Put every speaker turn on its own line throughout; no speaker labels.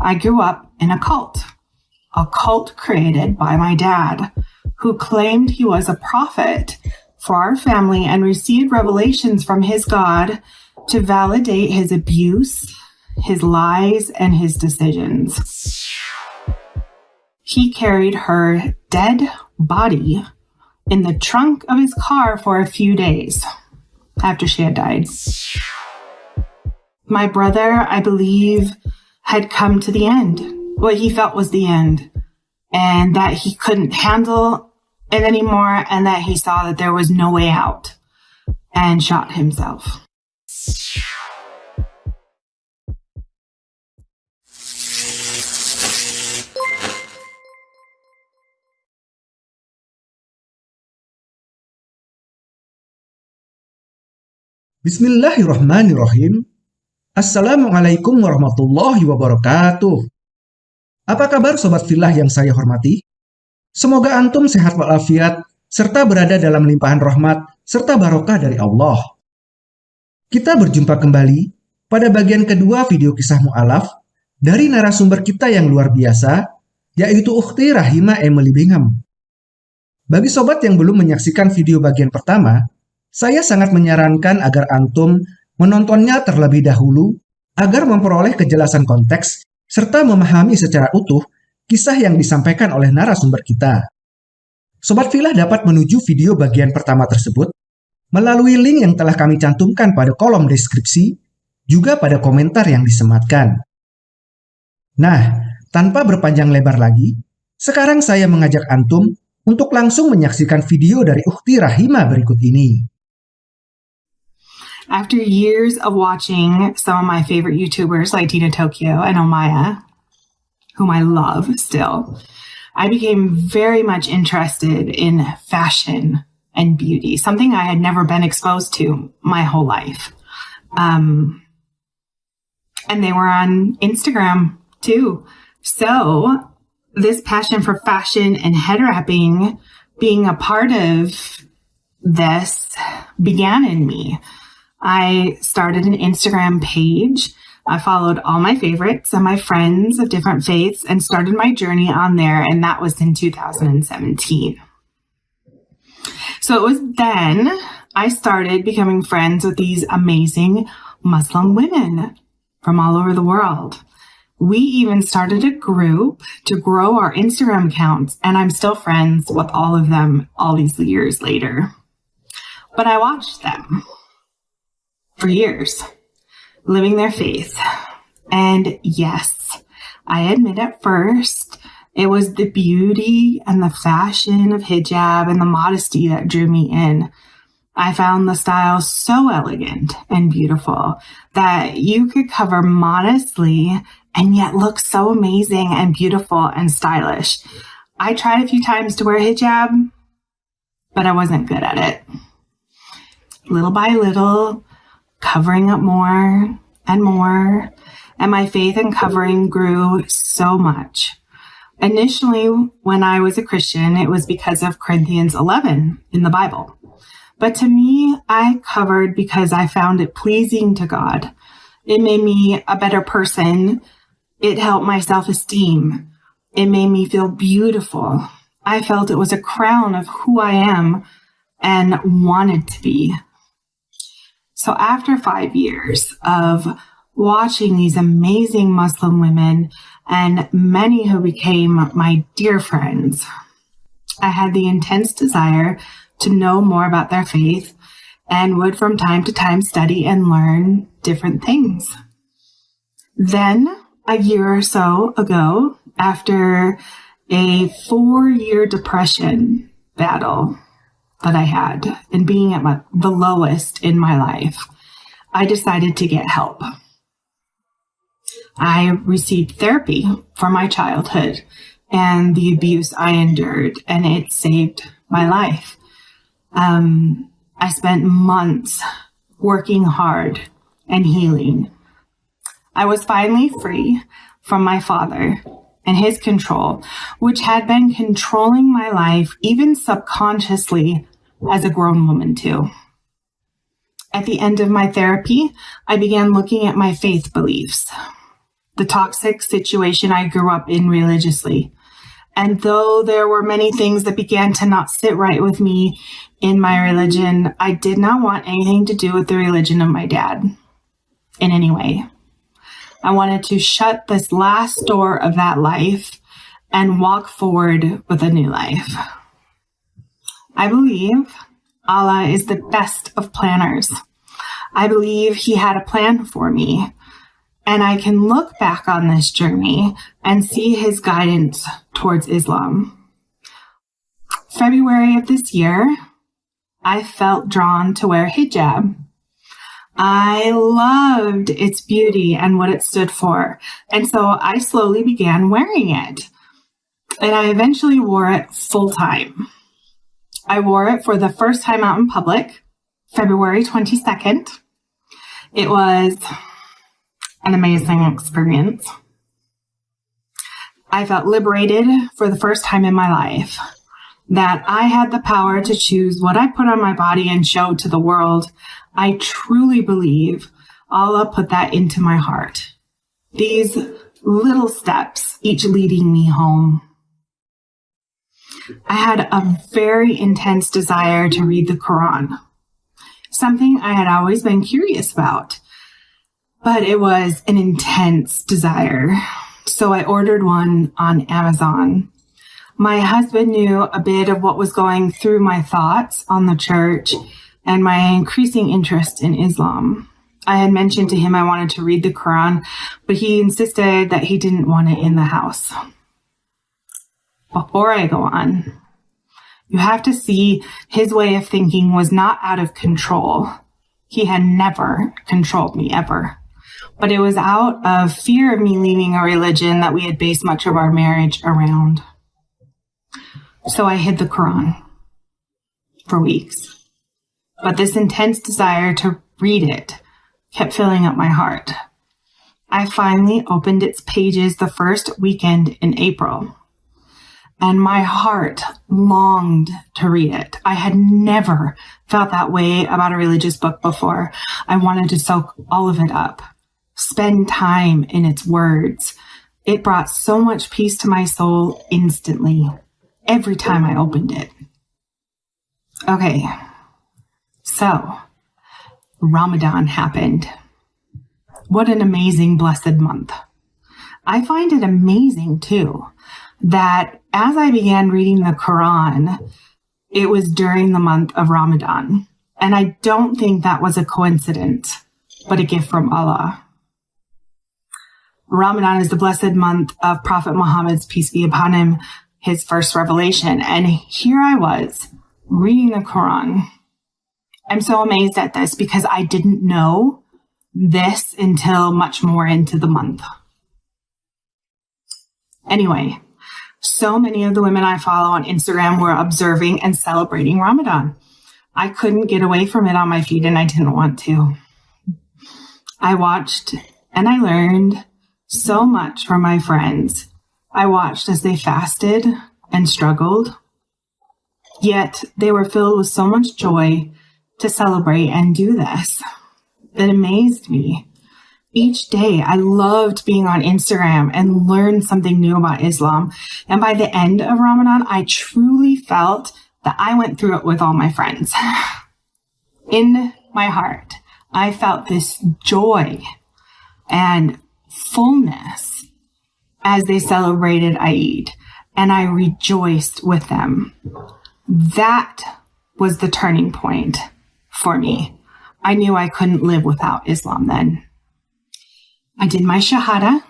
I grew up in a cult, a cult created by my dad, who claimed he was a prophet for our family and received revelations from his God to validate his abuse, his lies, and his decisions. He carried her dead body in the trunk of his car for a few days after she had died. My brother, I believe, had come to the end, what he felt was the end, and that he couldn't handle it anymore, and that he saw that there was no way out, and shot himself.
Bismillahirrahmanirrahim. Assalamualaikum warahmatullahi wabarakatuh. Apa kabar sobat filah yang saya hormati? Semoga antum sehat walafiat serta berada dalam limpahan rahmat serta barokah dari Allah. Kita berjumpa kembali pada bagian kedua video kisah mu'alaf dari narasumber kita yang luar biasa, yaitu Ukhti Rahima Emily Bingham. Bagi sobat yang belum menyaksikan video bagian pertama, saya sangat menyarankan agar antum menontonnya terlebih dahulu agar memperoleh kejelasan konteks serta memahami secara utuh kisah yang disampaikan oleh narasumber kita. Sobat Filah dapat menuju video bagian pertama tersebut melalui link yang telah kami cantumkan pada kolom deskripsi, juga pada komentar yang disematkan. Nah, tanpa berpanjang lebar lagi, sekarang saya mengajak Antum untuk langsung menyaksikan video dari Ukti Rahima berikut ini.
After years of watching some of my favorite YouTubers like Dina Tokio and Omaya, whom I love still, I became very much interested in fashion and beauty, something I had never been exposed to my whole life. Um, and they were on Instagram too. So this passion for fashion and head wrapping being a part of this began in me. I started an Instagram page. I followed all my favorites and my friends of different faiths and started my journey on there. And that was in 2017. So it was then I started becoming friends with these amazing Muslim women from all over the world. We even started a group to grow our Instagram accounts, and I'm still friends with all of them all these years later. But I watched them for years, living their faith. And yes, I admit at first it was the beauty and the fashion of hijab and the modesty that drew me in. I found the style so elegant and beautiful that you could cover modestly and yet look so amazing and beautiful and stylish. I tried a few times to wear hijab, but I wasn't good at it. Little by little, covering up more and more. And my faith in covering grew so much. Initially, when I was a Christian, it was because of Corinthians 11 in the Bible. But to me, I covered because I found it pleasing to God. It made me a better person. It helped my self esteem. It made me feel beautiful. I felt it was a crown of who I am and wanted to be. So after five years of watching these amazing Muslim women and many who became my dear friends, I had the intense desire to know more about their faith and would from time to time study and learn different things. Then, a year or so ago, after a four year depression battle that I had and being at my, the lowest in my life, I decided to get help. I received therapy for my childhood and the abuse I endured, and it saved my life. Um, I spent months working hard and healing. I was finally free from my father and his control, which had been controlling my life even subconsciously as a grown woman too. At the end of my therapy, I began looking at my faith beliefs. the toxic situation I grew up in religiously. And though there were many things that began to not sit right with me in my religion, I did not want anything to do with the religion of my dad in any way. I wanted to shut this last door of that life and walk forward with a new life. I believe Allah is the best of planners. I believe He had a plan for me. And I can look back on this journey and see His guidance towards Islam. February of this year, I felt drawn to wear hijab. I loved its beauty and what it stood for. And so I slowly began wearing it. And I eventually wore it full time. I wore it for the first time out in public, February 22nd. It was an amazing experience. I felt liberated for the first time in my life that I had the power to choose what I put on my body and show to the world. I truly believe Allah put that into my heart. These little steps, each leading me home. I had a very intense desire to read the Quran, something I had always been curious about, but it was an intense desire. So I ordered one on Amazon. My husband knew a bit of what was going through my thoughts on the church and my increasing interest in Islam. I had mentioned to him I wanted to read the Quran, but he insisted that he didn't want it in the house. Before I go on, you have to see his way of thinking was not out of control. He had never controlled me ever. But it was out of fear of me leaving a religion that we had based much of our marriage around. So I hid the Quran for weeks. But this intense desire to read it kept filling up my heart. I finally opened its pages the first weekend in April and my heart longed to read it. I had never felt that way about a religious book before. I wanted to soak all of it up, spend time in its words. It brought so much peace to my soul instantly, every time I opened it. Okay, so Ramadan happened. What an amazing, blessed month. I find it amazing too that as I began reading the Quran, it was during the month of Ramadan. And I don't think that was a coincidence, but a gift from Allah. Ramadan is the blessed month of Prophet Muhammad's peace be upon him, his first revelation. And here I was reading the Quran. I'm so amazed at this because I didn't know this until much more into the month. Anyway, so many of the women I follow on Instagram were observing and celebrating Ramadan. I couldn't get away from it on my feed and I didn't want to. I watched and I learned so much from my friends. I watched as they fasted and struggled, yet they were filled with so much joy to celebrate and do this. It amazed me each day I loved being on Instagram and learned something new about Islam. And by the end of Ramadan, I truly felt that I went through it with all my friends. In my heart, I felt this joy and fullness as they celebrated Eid, and I rejoiced with them. That was the turning point for me. I knew I couldn't live without Islam then. I did my Shahada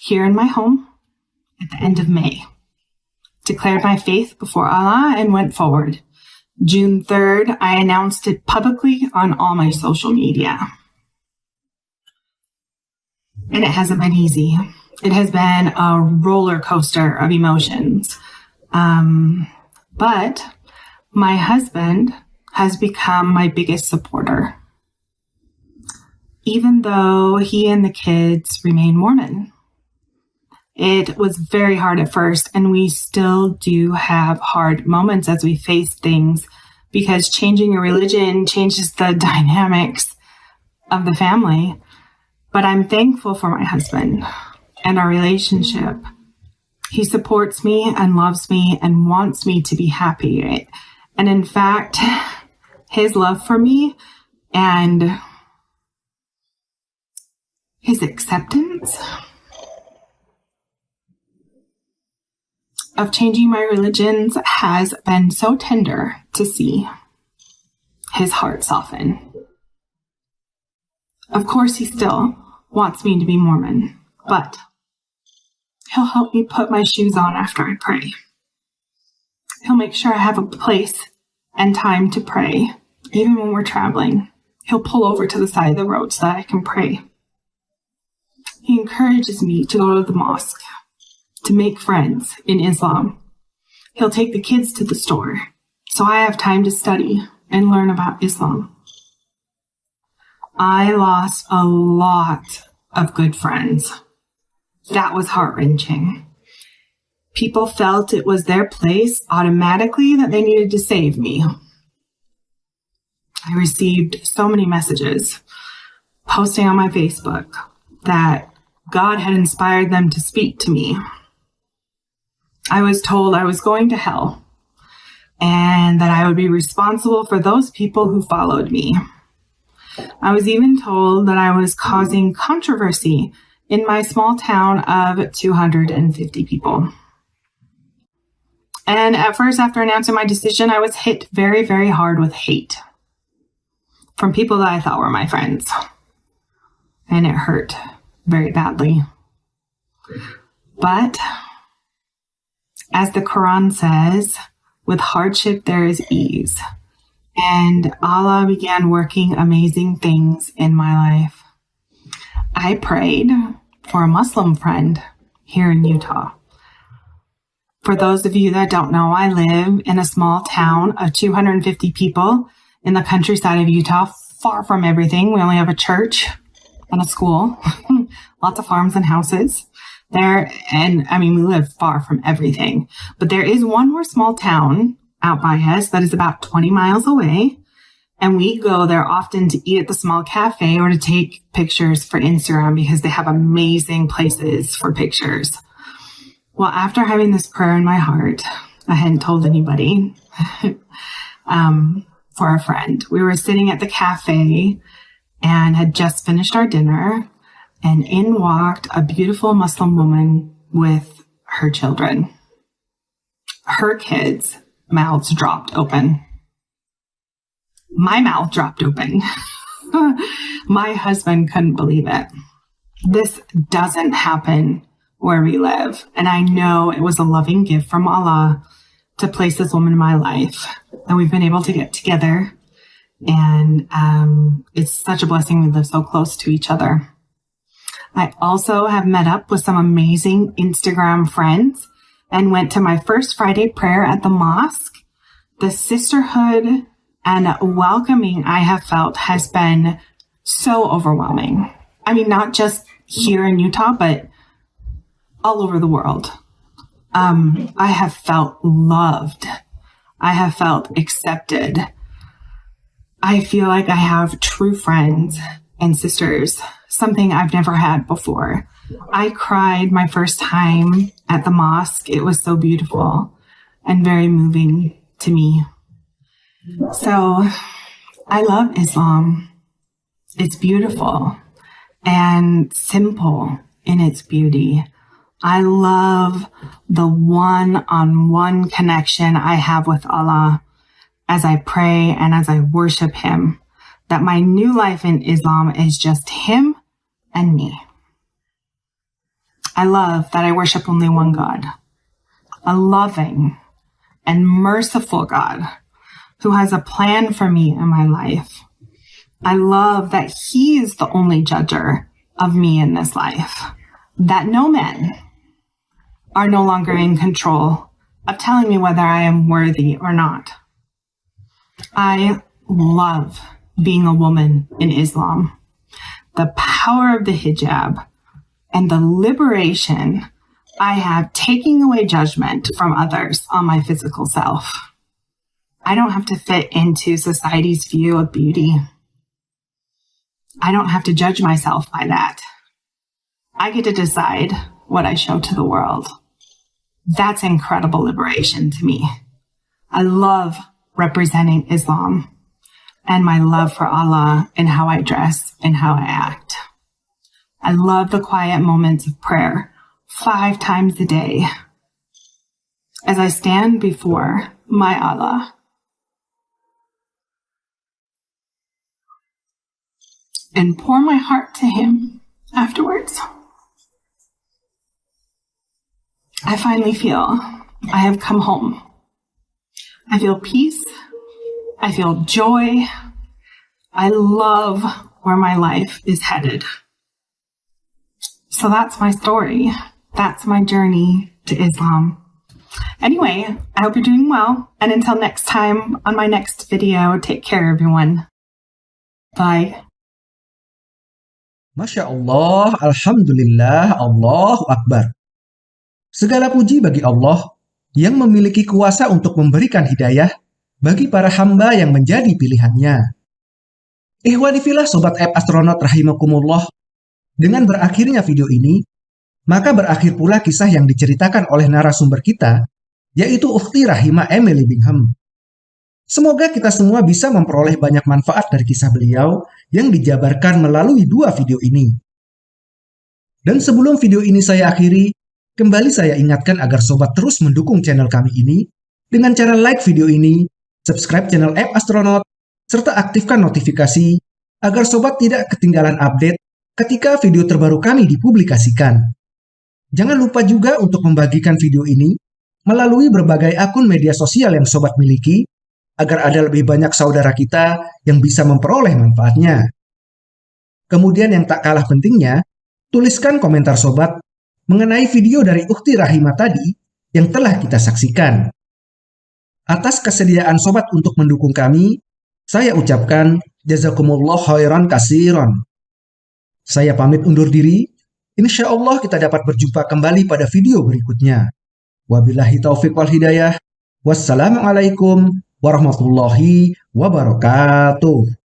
here in my home at the end of May, declared my faith before Allah, and went forward. June 3rd, I announced it publicly on all my social media. And it hasn't been easy. It has been a roller coaster of emotions. Um, but my husband has become my biggest supporter even though he and the kids remain Mormon. It was very hard at first, and we still do have hard moments as we face things because changing your religion changes the dynamics of the family. But I'm thankful for my husband and our relationship. He supports me and loves me and wants me to be happy. And in fact, his love for me and his acceptance of changing my religions has been so tender to see his heart soften. Of course, he still wants me to be Mormon, but he'll help me put my shoes on after I pray. He'll make sure I have a place and time to pray, even when we're traveling. He'll pull over to the side of the road so that I can pray. He encourages me to go to the mosque, to make friends in Islam. He'll take the kids to the store so I have time to study and learn about Islam. I lost a lot of good friends. That was heart wrenching. People felt it was their place automatically that they needed to save me. I received so many messages posting on my Facebook that God had inspired them to speak to me. I was told I was going to hell and that I would be responsible for those people who followed me. I was even told that I was causing controversy in my small town of 250 people. And at first, after announcing my decision, I was hit very, very hard with hate from people that I thought were my friends. And it hurt very badly. But as the Quran says, with hardship there is ease. And Allah began working amazing things in my life. I prayed for a Muslim friend here in Utah. For those of you that don't know, I live in a small town of 250 people in the countryside of Utah, far from everything. We only have a church and a school, lots of farms and houses there. And I mean, we live far from everything, but there is one more small town out by us that is about 20 miles away. And we go there often to eat at the small cafe or to take pictures for Instagram because they have amazing places for pictures. Well, after having this prayer in my heart, I hadn't told anybody um, for a friend. We were sitting at the cafe and had just finished our dinner and in walked a beautiful Muslim woman with her children. Her kids' mouths dropped open. My mouth dropped open. My husband couldn't believe it. This doesn't happen where we live. And I know it was a loving gift from Allah to place this woman in my life. And we've been able to get together. And um, it's such a blessing we live so close to each other. I also have met up with some amazing Instagram friends and went to my first Friday prayer at the mosque. The sisterhood and welcoming I have felt has been so overwhelming. I mean, not just here in Utah, but all over the world. Um, I have felt loved. I have felt accepted. I feel like I have true friends and sisters something I've never had before. I cried my first time at the mosque. It was so beautiful and very moving to me. So I love Islam. It's beautiful and simple in its beauty. I love the one on one connection I have with Allah as I pray and as I worship Him. That my new life in Islam is just Him and me. I love that I worship only one God, a loving and merciful God who has a plan for me in my life. I love that He is the only judger of me in this life, that no men are no longer in control of telling me whether I am worthy or not. I love being a woman in Islam the power of the hijab and the liberation I have taking away judgment from others on my physical self. I don't have to fit into society's view of beauty. I don't have to judge myself by that. I get to decide what I show to the world. That's incredible liberation to me. I love representing Islam and my love for Allah in how I dress and how I act. I love the quiet moments of prayer five times a day as I stand before my Allah. And pour my heart to Him afterwards. I finally feel I have come home. I feel peace. I feel joy. I love where my life is headed. So that's my story. That's my journey to Islam. Anyway, I hope you're doing well. And until next time on my next video, take care, everyone. Bye.
Masya Allah, Alhamdulillah, Allahu Akbar. Segala puji bagi Allah yang memiliki kuasa untuk memberikan hidayah bagi para hamba yang menjadi pilihannya. Ihwanifilah Sobat App Astronaut Rahimakumullah, dengan berakhirnya video ini, maka berakhir pula kisah yang diceritakan oleh narasumber kita, yaitu Ukhti Rahima Emily Bingham. Semoga kita semua bisa memperoleh banyak manfaat dari kisah beliau yang dijabarkan melalui dua video ini. Dan sebelum video ini saya akhiri, kembali saya ingatkan agar sobat terus mendukung channel kami ini dengan cara like video ini, subscribe channel App Astronaut, serta aktifkan notifikasi agar sobat tidak ketinggalan update ketika video terbaru kami dipublikasikan. Jangan lupa juga untuk membagikan video ini melalui berbagai akun media sosial yang sobat miliki agar ada lebih banyak saudara kita yang bisa memperoleh manfaatnya. Kemudian yang tak kalah pentingnya, tuliskan komentar sobat mengenai video dari Ukti Rahima tadi yang telah kita saksikan. Atas kesediaan sobat untuk mendukung kami, saya ucapkan jazakumullah khairan kasiron. Saya pamit undur diri, insya Allah kita dapat berjumpa kembali pada video berikutnya. Wabillahi taufiq wal hidayah. Wassalamualaikum warahmatullahi wabarakatuh.